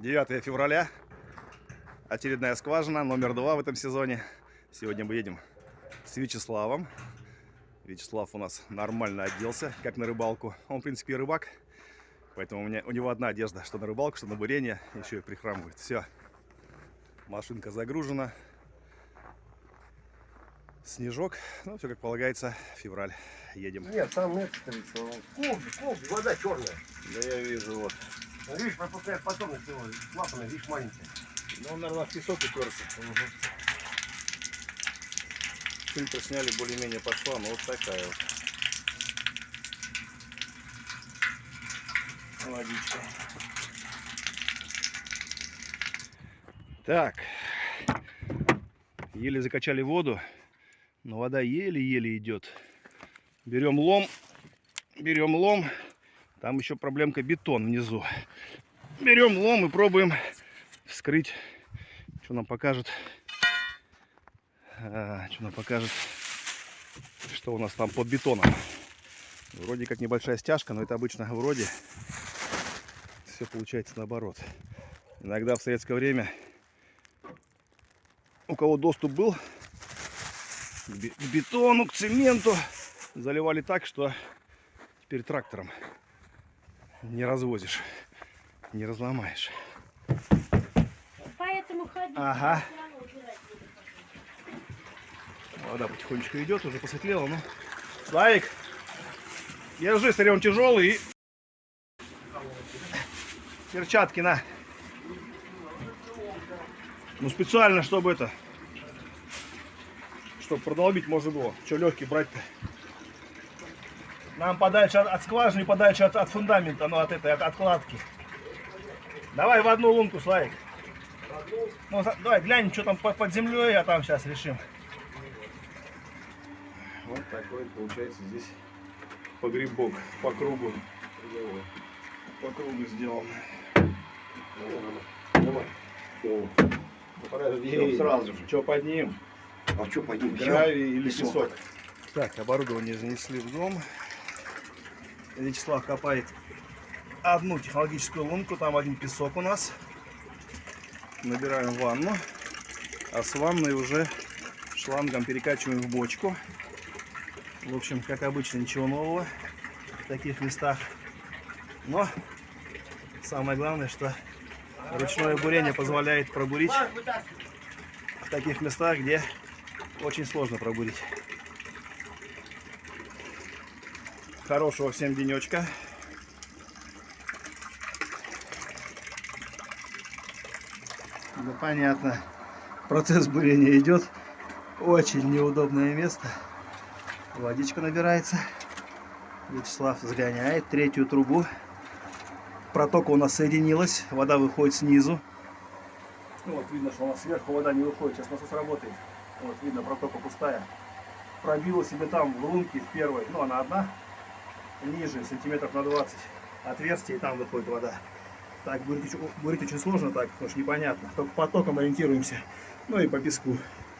9 февраля. Очередная скважина, номер два в этом сезоне. Сегодня мы едем с Вячеславом. Вячеслав у нас нормально оделся, как на рыбалку. Он, в принципе, рыбак. Поэтому у, меня, у него одна одежда, что на рыбалку, что на бурение. Еще и прихрамывает. Все. Машинка загружена. Снежок. Ну, все как полагается. Февраль. Едем. Нет, там нет. Колби, колби, вода черная. Да я вижу, вот. Ну, видишь, пропускает потом, если его клапаны, видишь, маленькие. Ну, он, наверное, в песок уперся. Фильтр сняли, более-менее пошла, но вот такая вот. Водичка. Так. Еле закачали воду, но вода еле-еле идет. Берем лом, берем лом. Там еще проблемка бетон внизу. Берем лом и пробуем вскрыть. Что нам покажет? А, что нам покажет? Что у нас там под бетоном? Вроде как небольшая стяжка, но это обычно вроде. Все получается наоборот. Иногда в советское время у кого доступ был к бетону, к цементу, заливали так, что теперь трактором не развозишь, не разломаешь. Поэтому ходить. Ага. Вода потихонечку идет, уже посветлело, ну. Славик, держи, смотри, он тяжелый. И... Перчатки на. Ну специально, чтобы это, чтобы продолбить можно было. Что легкий брать-то? Нам подальше от, от скважины, подальше от, от фундамента, ну от этой, от откладки. Давай в одну лунку, Славик. Ну, за- давай глянем, что там под, под землей, а там сейчас решим. Вот такой получается здесь погребок по кругу. По кругу сделан. Давай. О, Ну, подожди, Всё, сразу же. Что под ним? А что, пойдем? Гравий или Песок. песок? Так, оборудование занесли в дом. Вячеслав копает одну технологическую лунку, там один песок у нас. Набираем ванну, а с ванной уже шлангом перекачиваем в бочку. В общем, как обычно, ничего нового в таких местах. Но самое главное, что ручное бурение позволяет пробурить в таких местах, где очень сложно пробурить. Хорошего всем денечка. Ну понятно. Процесс бурения идет. Очень неудобное место. Водичка набирается. Вячеслав сгоняет третью трубу. Протока у нас соединилась. Вода выходит снизу. Ну, Вот видно, что у нас сверху вода не выходит. Сейчас насос работает. Вот видно, протока пустая. Пробила себе там в лунке в первой. Ну, она одна. Ниже, сантиметров на 20. Отверстие, и там выходит вода. Так, бурить, бурить очень сложно так, потому что непонятно. Только потоком ориентируемся. Ну и по песку.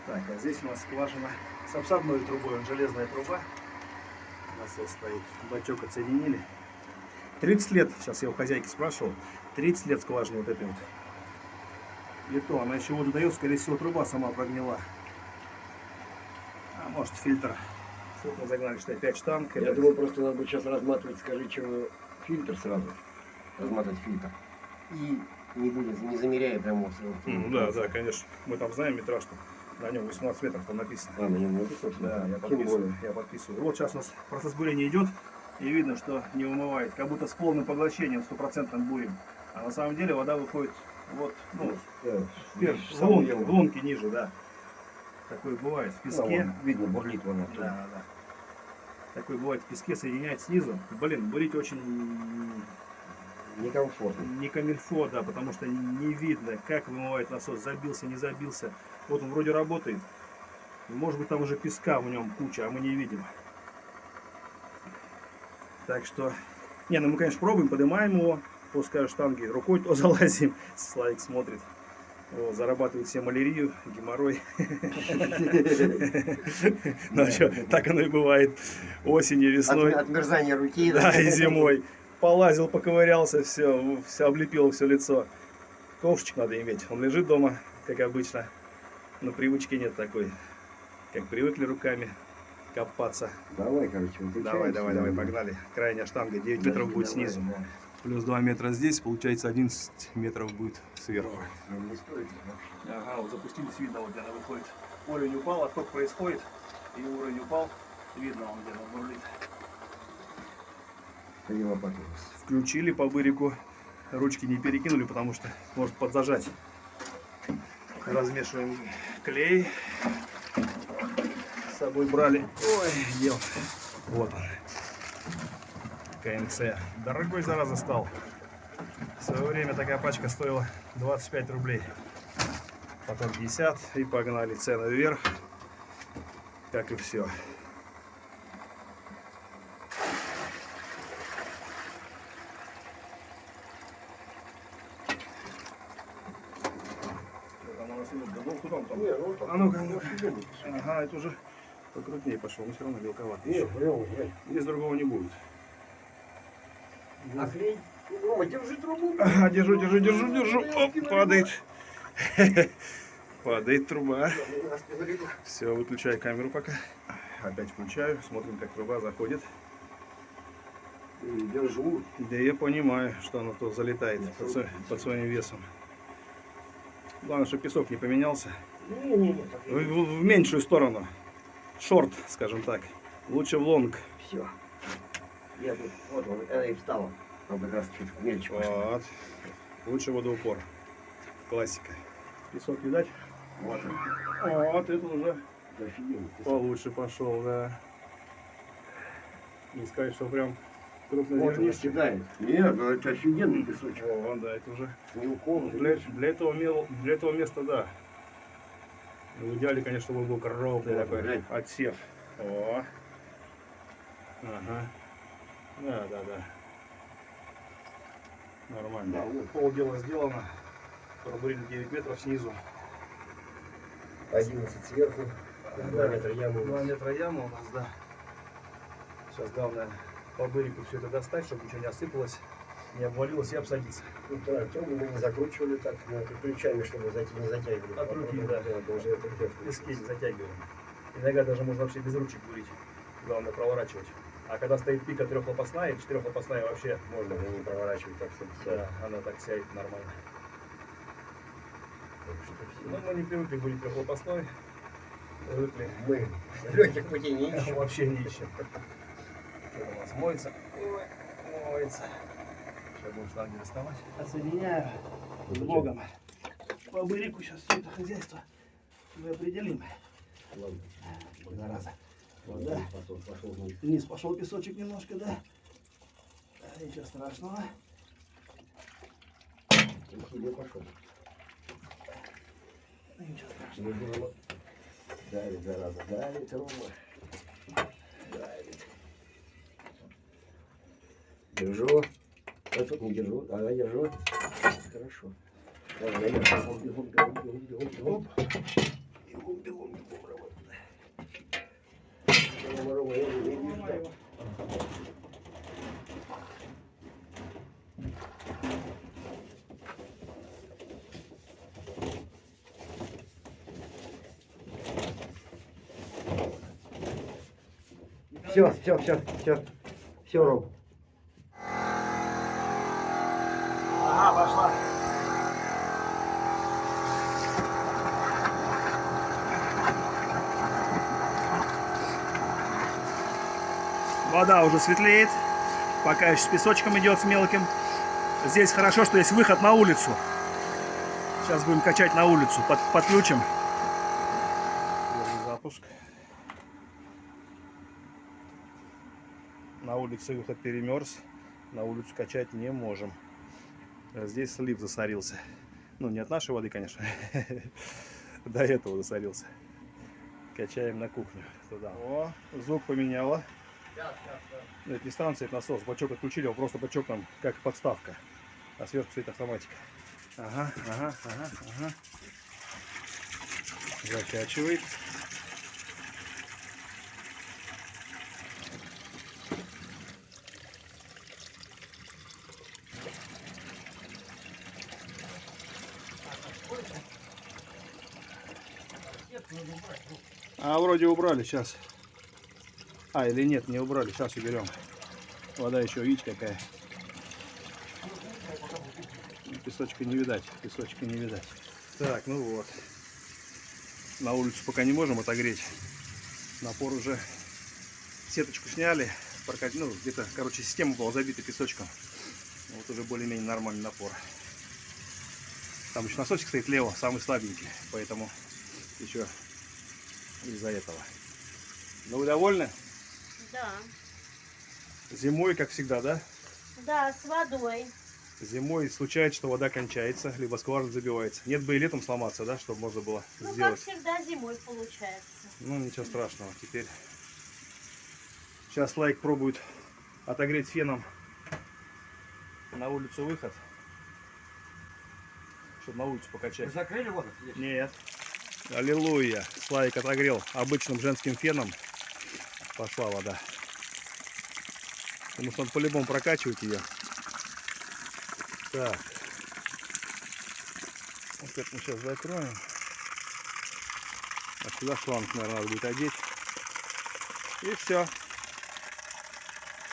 Так, а здесь у нас скважина с обсадной трубой. Он железная труба. Насос стоит. Бачок отсоединили. 30 лет, сейчас я у хозяйки спрашивал, 30 лет скважина вот этой вот. И то, она еще воду дает, скорее всего, труба сама прогнила. А может фильтр. Тут мы загнали, что 5 штанг. Я Это- думал, просто надо будет сейчас разматывать, скажи, чем фильтр сразу. Разматывать фильтр. И не будет, не замеряя прямо вот, Ну да, да, конечно. Мы там знаем метраж, что на нем 18 метров там написано. А, на нем написано, Да, я подписываю. Я подписываю. Вот сейчас у нас процесс бурения идет, и видно, что не умывает. Как будто с полным поглощением, стопроцентным бурим. А на самом деле вода выходит вот, ну, Да, в в ниже, да. Такое бывает в песке. вон, видно, бурлит вон Да, оттуда. да, да. Такое бывает в песке, соединяет снизу. Блин, бурить очень Некомфортно. не камильфо, да, потому что не видно, как вымывает насос, забился, не забился. Вот он вроде работает. Может быть там уже песка в нем куча, а мы не видим. Так что, не, ну мы, конечно, пробуем, поднимаем его, пускай штанги, рукой то залазим, Славик смотрит. Вот, зарабатывает себе малярию, геморрой. Ну а что, так оно и бывает осенью, весной. отмерзания руки. Да, и зимой. Полазил, поковырялся, все, все облепило все лицо. Ковшичек надо иметь. Он лежит дома, как обычно. Но привычки нет такой. Как привыкли руками копаться. Давай, короче, Давай, давай, давай, погнали. Крайняя штанга 9 метров будет снизу. Плюс 2 метра здесь, получается 11 метров будет сверху. Не стоит вообще. Ага, вот запустились, видно, вот где она выходит. Уровень упал, отток происходит, и уровень упал, видно он где она бурлит. Включили по бырику, ручки не перекинули, потому что может подзажать. Размешиваем клей. С собой брали. Ой, ел. Вот он. КНЦ. Дорогой зараза стал. В свое время такая пачка стоила 25 рублей. Потом 50 и погнали цены вверх. Как и все. Ну, А ну-ка, ну-ка. Ага, это уже покрупнее пошел, но все равно мелковатый. Не, еще. Здесь другого не будет. А клей? Рома, держи трубу. Ага, держу, держу, держу, держу. Оп, падает. Падает труба. Все, выключаю камеру пока. Опять включаю, смотрим, как труба заходит. Держу. Да я понимаю, что она то залетает под, под своим весом. Главное, чтобы песок не поменялся. В, в- в меньшую сторону. Шорт, скажем так. Лучше в лонг. Все. Я тут, вот он, она и встала. Как раз чуть мельче. Вот. Лучше водоупор. Классика. Песок видать? Вот он. Вот, это уже Это получше пошел, да. Не сказать, что прям Вот он крупнозернистый. кидает. Нет, ну это офигенный песочек. О, да, это уже Мелком. для, для, этого, мел- для этого места, да. Ну, В идеале, конечно, был крупный Вот, такой глянь. отсев. О. Ага. Да, да, да. Нормально. Да, вот. Пол дела сделано. Пробурили 9 метров снизу. 11 сверху. 2 метра ямы. 2 метра яма у нас, да. Сейчас главное по бырику все это достать, чтобы ничего не осыпалось, не обвалилось и обсадиться. Ну, да, Артём мы не закручивали так, это ключами, чтобы зат- не затягивали. От руки, да. Уже это. Пески не затягиваем. Иногда даже можно вообще без ручек бурить. Главное проворачивать. А когда стоит пика трехлопастная, четырехлопастная вообще, Можно уже не проворачивать так, чтобы да, она так сядет нормально. Но мы не привыкли бурить трехлопастной. Привыкли. Мы легких путей не ищем. Вообще не ищем. Это у нас моется. Ой, моется. Сейчас будем шланги доставать. Отсоединяю. С Богом. По бырику сейчас все это хозяйство мы определим. Ладно. Зараза. Вот, да. Пошел, пошел вниз. Вниз пошел песочек немножко, да? Да, Ничего страшного. Ничего страшного. Давит, зараза, давит, Рома. Давит. Держу. А тут не держу. Ага, держу. Хорошо. Давай, наверх. Бегом, бегом, бегом, бегом, бегом, бегом. Бегом, бегом, бегом, Рома. Рома, Рома, я не вижу. да. Все, все, все, все. Все, Ром. Ага, пошла. Вода уже светлеет, пока еще с песочком идет, с мелким. Здесь хорошо, что есть выход на улицу. Сейчас будем качать на улицу, под, подключим. Запуск. На улице выход перемерз, на улицу качать не можем. А Здесь слив засорился. Ну, не от нашей воды, конечно. До этого засорился. Качаем на кухню туда. О, звук поменяла. Ну, Это не станция, это насос. Бачок отключили, его просто бачок там как подставка. А сверху стоит автоматика. Ага, ага, ага, ага. Закачивает. А вроде убрали сейчас. А, или нет, не убрали. Сейчас уберем. Вода еще, видите, какая. Песочка не видать. Песочка не видать. Так, ну вот. На улицу пока не можем отогреть. Напор уже. Сеточку сняли. прокат- Ну, где-то, короче, система была забита песочком. Вот уже более-менее нормальный напор. Там еще насосик стоит лево, самый слабенький. Поэтому еще из-за этого. Ну, вы довольны? Да. Зимой, как всегда, да? Да, с водой. Зимой случается, что вода кончается, либо скважина забивается. Нет бы и летом сломаться, да, чтобы можно было Ну, как сделать. всегда, зимой получается. Ну, ничего страшного. Теперь сейчас лайк пробует отогреть феном на улицу выход. Чтобы на улицу Вы покачать. закрыли воду? Нет. Аллилуйя. Славик отогрел обычным женским феном. Пошла вода. Потому что он по-любому прокачивать ее. Так. Вот это мы сейчас закроем. А сюда шланг, наверное, надо будет одеть. И все.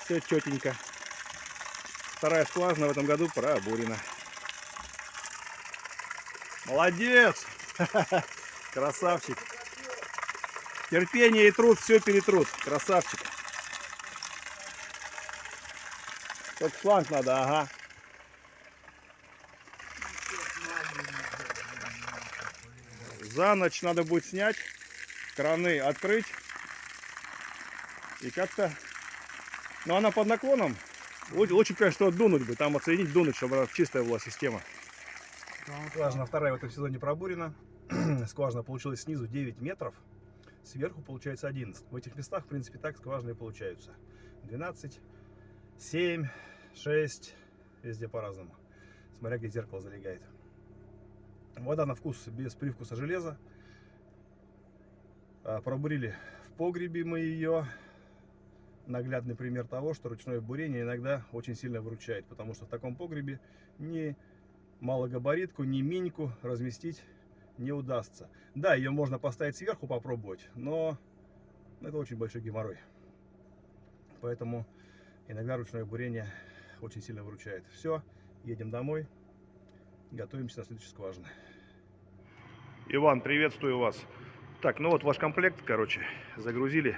Все четенько. Вторая скважина в этом году пробурена. Молодец! Красавчик. Терпение и труд все перетрут. Красавчик. Только шланг надо, ага. За ночь надо будет снять, краны открыть. И как-то... Ну, она под наклоном. Лучше, конечно, дунуть бы. Там оценить, дунуть, чтобы чистая была система. Скважина вторая в этом сезоне пробурена. Скважина получилась снизу 9 метров. Сверху получается 11. В этих местах, в принципе, так скважины получаются. 12, 7, 6. Везде по-разному. Смотря где зеркало залегает. Вода на вкус без привкуса железа. А, Пробурили в погребе мы ее. Наглядный пример того, что ручное бурение иногда очень сильно выручает. Потому что в таком погребе ни малогабаритку, ни миньку разместить не удастся. Да, ее можно поставить сверху попробовать, но это очень большой геморрой. Поэтому иногда ручное бурение очень сильно выручает. Все, едем домой, готовимся на следующую скважину. Иван, приветствую вас. Так, ну вот ваш комплект, короче, загрузили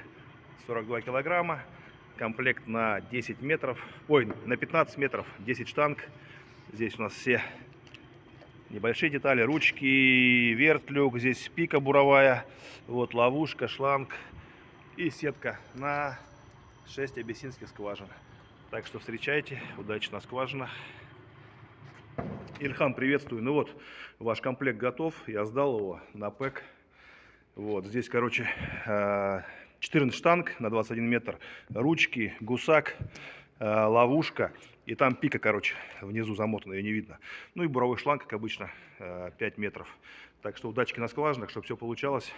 42 килограмма. Комплект на 10 метров, ой, на 15 метров, 10 штанг. Здесь у нас все небольшие детали, ручки, вертлюк, здесь пика буровая, вот ловушка, шланг и сетка на 6 абиссинских скважин. Так что встречайте, удачи на скважинах. Ильхам, приветствую. Ну вот, ваш комплект готов, я сдал его на ПЭК. Вот, здесь, короче, э, 14 штанг на 21 метр, ручки, гусак, э, ловушка. И там пика, короче, внизу замотана, ее не видно. Ну и буровой шланг, как обычно, э, 5 метров. Так что удачки на скважинах, чтобы все получалось.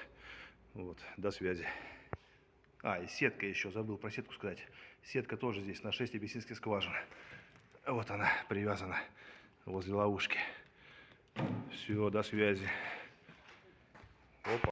Вот, до связи. А, и сетка еще, забыл про сетку сказать. Сетка тоже здесь на 6 абиссинских скважин. Вот она привязана возле ловушки. Все, до связи. Опа.